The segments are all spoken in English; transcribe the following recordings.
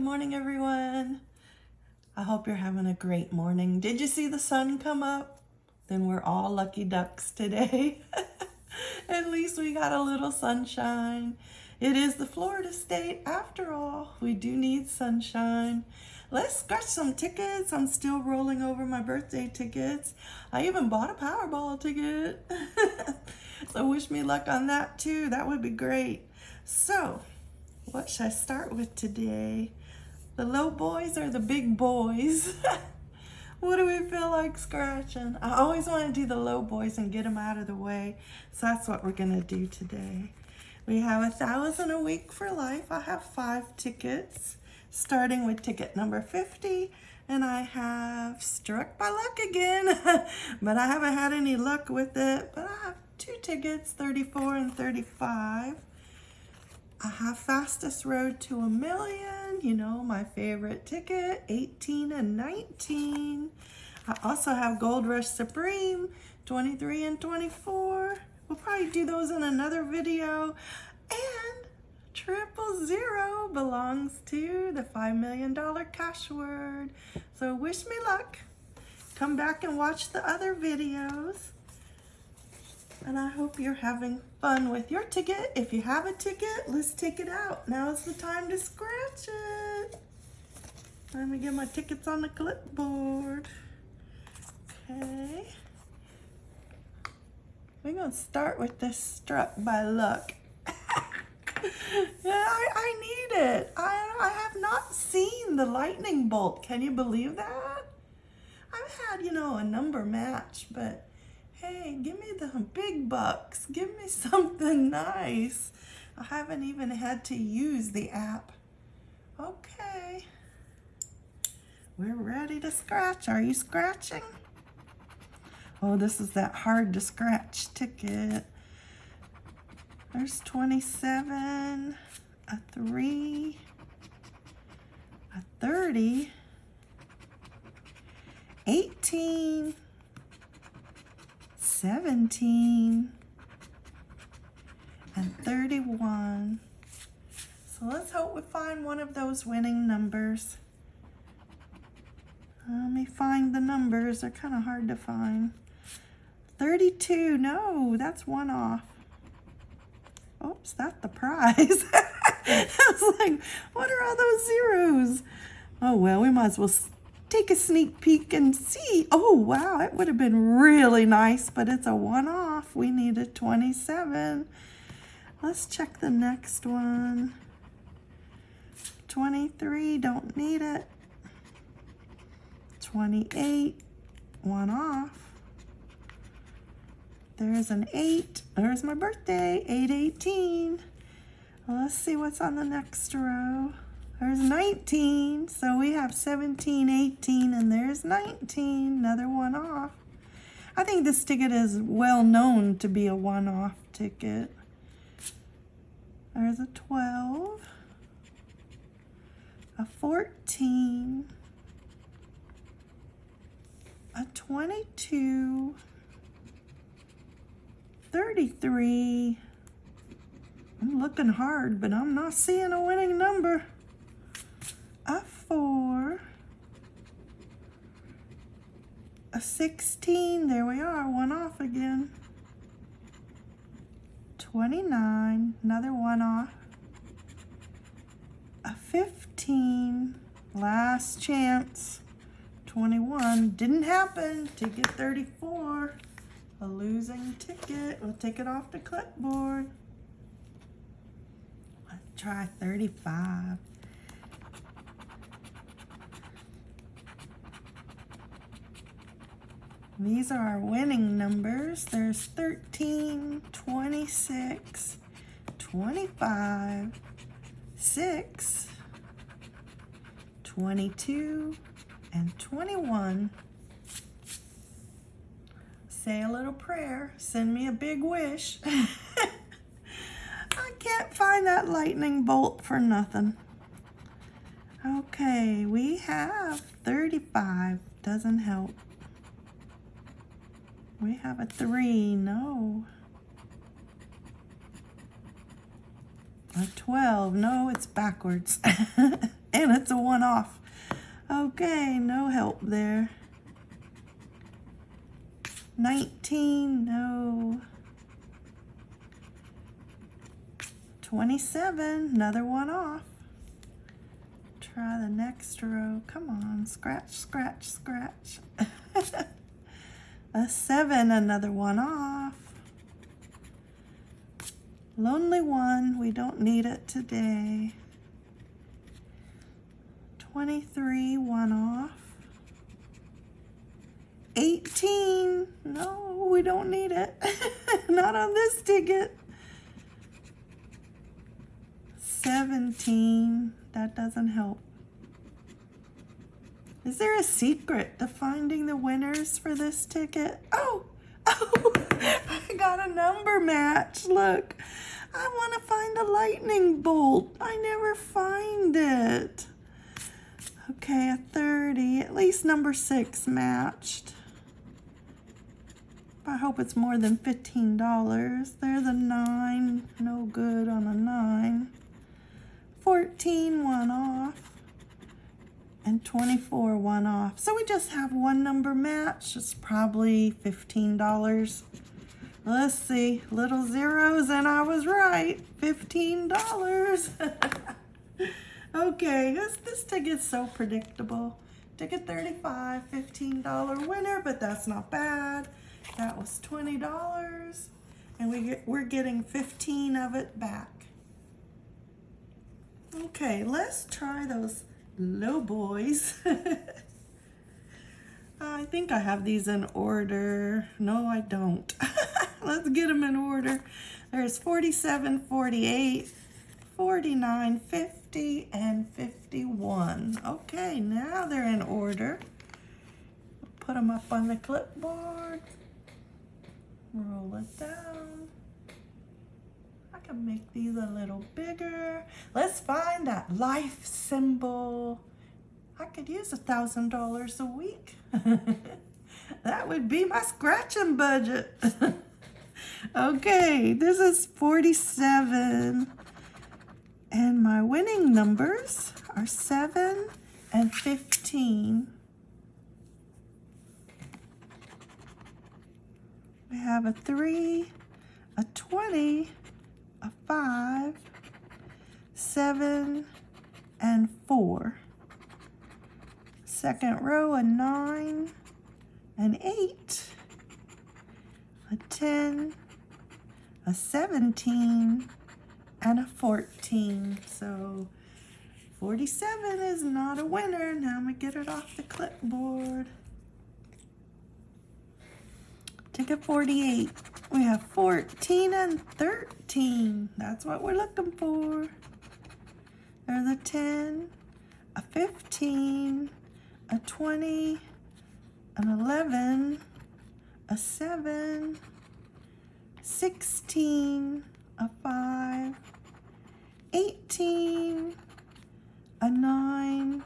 Good morning, everyone. I hope you're having a great morning. Did you see the sun come up? Then we're all lucky ducks today. At least we got a little sunshine. It is the Florida state after all. We do need sunshine. Let's scratch some tickets. I'm still rolling over my birthday tickets. I even bought a Powerball ticket. so wish me luck on that too. That would be great. So what should I start with today? The low boys or the big boys? what do we feel like scratching? I always want to do the low boys and get them out of the way. So that's what we're going to do today. We have a thousand a week for life. I have five tickets, starting with ticket number 50. And I have struck by luck again, but I haven't had any luck with it. But I have two tickets, 34 and 35. I have Fastest Road to a Million, you know, my favorite ticket, 18 and 19. I also have Gold Rush Supreme, 23 and 24. We'll probably do those in another video. And Triple Zero belongs to the $5 million cash word. So wish me luck. Come back and watch the other videos. And I hope you're having fun with your ticket. If you have a ticket, let's take it out. Now's the time to scratch it. Let me get my tickets on the clipboard. Okay. We're to start with this struck by luck. yeah, I, I need it. I, I have not seen the lightning bolt. Can you believe that? I've had, you know, a number match, but Hey, give me the big bucks. Give me something nice. I haven't even had to use the app. Okay. We're ready to scratch. Are you scratching? Oh, this is that hard to scratch ticket. There's 27, a 3, a 30, 18, 17 and 31. So let's hope we find one of those winning numbers. Let me find the numbers. They're kind of hard to find. 32. No, that's one off. Oops, that's the prize. I was like, what are all those zeros? Oh, well, we might as well take a sneak peek and see. Oh, wow, it would have been really nice, but it's a one-off. We need a 27. Let's check the next one. 23, don't need it. 28, one off. There's an 8. There's my birthday, 818. Let's see what's on the next row. There's 19. So we have 17, 18, and there's 19. Another one off. I think this ticket is well known to be a one-off ticket. There's a 12, a 14, a 22, 33. I'm looking hard, but I'm not seeing a winning number a 4, a 16, there we are, one off again, 29, another one off, a 15, last chance, 21, didn't happen, ticket 34, a losing ticket, we'll take it off the clipboard. Let's try 35. These are our winning numbers. There's 13, 26, 25, 6, 22, and 21. Say a little prayer. Send me a big wish. I can't find that lightning bolt for nothing. Okay, we have 35. Doesn't help. We have a three, no. A 12, no, it's backwards. and it's a one off. Okay, no help there. 19, no. 27, another one off. Try the next row. Come on, scratch, scratch, scratch. a 7, another one off. Lonely one, we don't need it today. 23, one off. 18, no, we don't need it. Not on this ticket. 17, that doesn't help. Is there a secret to finding the winners for this ticket? Oh, oh, I got a number match. Look, I want to find a lightning bolt. I never find it. Okay, a 30, at least number six matched. I hope it's more than $15. There's a nine, no good on a nine. 14, one off. And 24, one off. So we just have one number match. It's probably $15. Let's see, little zeros, and I was right. $15. okay, this, this ticket's so predictable. Ticket 35, $15 winner, but that's not bad. That was $20, and we get, we're getting 15 of it back. Okay, let's try those low boys. I think I have these in order. No, I don't. Let's get them in order. There's 47, 48, 49, 50, and 51. Okay, now they're in order. Put them up on the clipboard. Roll it down. Can make these a little bigger. Let's find that life symbol. I could use a thousand dollars a week. that would be my scratching budget. okay, this is 47. And my winning numbers are 7 and 15. We have a 3, a 20, a 5, 7, and 4. Second row, a 9, an 8, a 10, a 17, and a 14. So 47 is not a winner. Now I'm to get it off the clipboard. Ticket 48. We have 14 and 13. That's what we're looking for. There's a 10, a 15, a 20, an 11, a 7, 16, a 5, 18, a 9,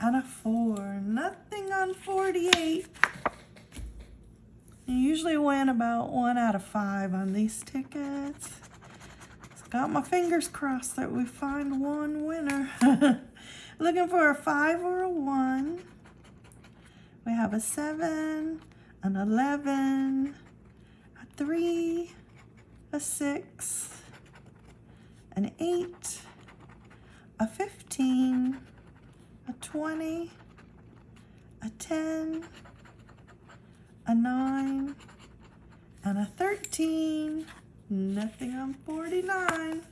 and a 4. Nothing on 48. Usually win about one out of five on these tickets. Got my fingers crossed that we find one winner. Looking for a five or a one. We have a seven, an 11, a three, a six, an eight, a 15, a 20, a 10, a 9, and a 13. Nothing on 49.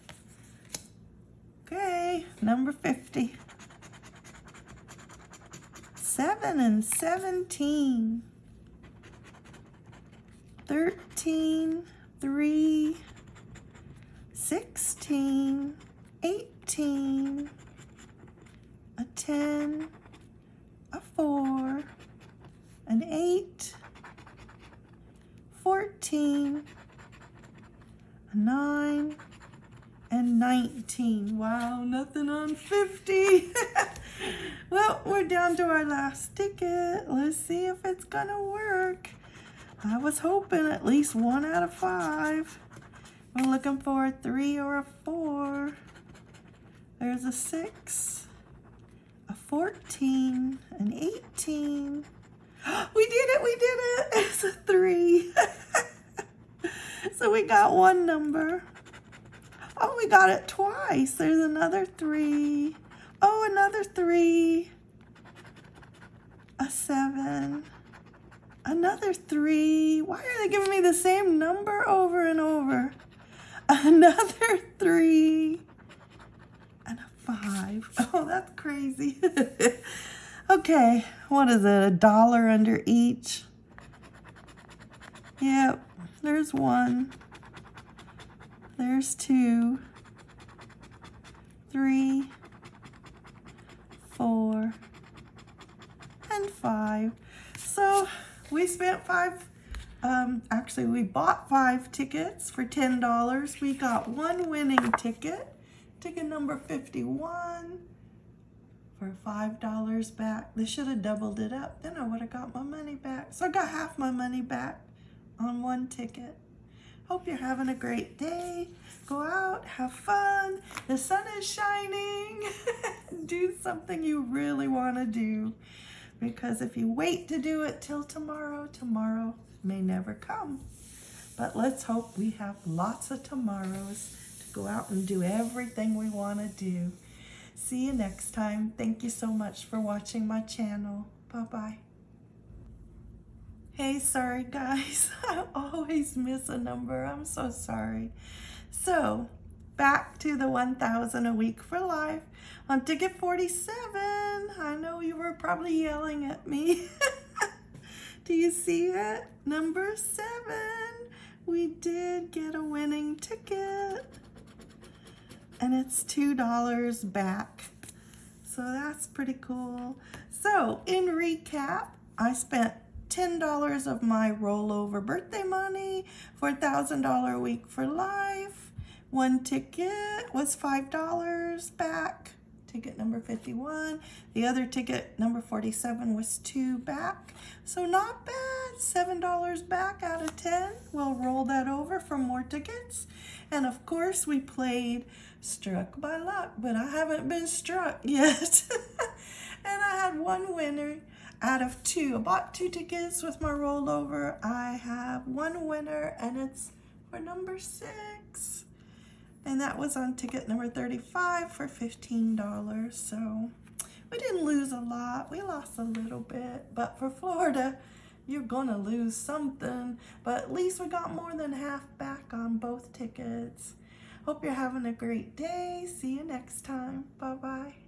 Okay, number 50. 7 and 17. 13, 3, 16, 18, a 10, a 4, an 8, 14, a 9, and 19. Wow, nothing on 50. well, we're down to our last ticket. Let's see if it's gonna work. I was hoping at least one out of five. We're looking for a three or a four. There's a six, a 14, an 18. We did it, we did it. It's a three. so we got one number. Oh, we got it twice. There's another three. Oh, another three. A seven. Another three. Why are they giving me the same number over and over? Another three. And a five. Oh, that's crazy. okay, what is it? A dollar under each? Yep, there's one. There's two. Three. Four. And five. So we spent five, um, actually we bought five tickets for $10. We got one winning ticket, ticket number 51 for $5 back. They should have doubled it up. Then I would have got my money back. So I got half my money back on one ticket. Hope you're having a great day. Go out, have fun. The sun is shining. do something you really want to do because if you wait to do it till tomorrow, tomorrow may never come. But let's hope we have lots of tomorrows to go out and do everything we want to do. See you next time. Thank you so much for watching my channel. Bye-bye. Hey, sorry guys. I always miss a number. I'm so sorry. So, back to the 1,000 a week for life on ticket 47. I know you were probably yelling at me. Do you see it? Number seven. We did get a winning ticket. And it's $2 back. So that's pretty cool. So in recap, I spent $10 of my rollover birthday money for $1,000 a week for life. One ticket was $5 back, ticket number 51. The other ticket, number 47, was two back. So not bad, $7 back out of 10. We'll roll that over for more tickets. And of course, we played Struck by Luck, but I haven't been struck yet. and I had one winner out of two. I bought two tickets with my rollover. I have one winner and it's for number six and that was on ticket number 35 for $15. So we didn't lose a lot. We lost a little bit, but for Florida, you're gonna lose something, but at least we got more than half back on both tickets. Hope you're having a great day. See you next time. Bye-bye.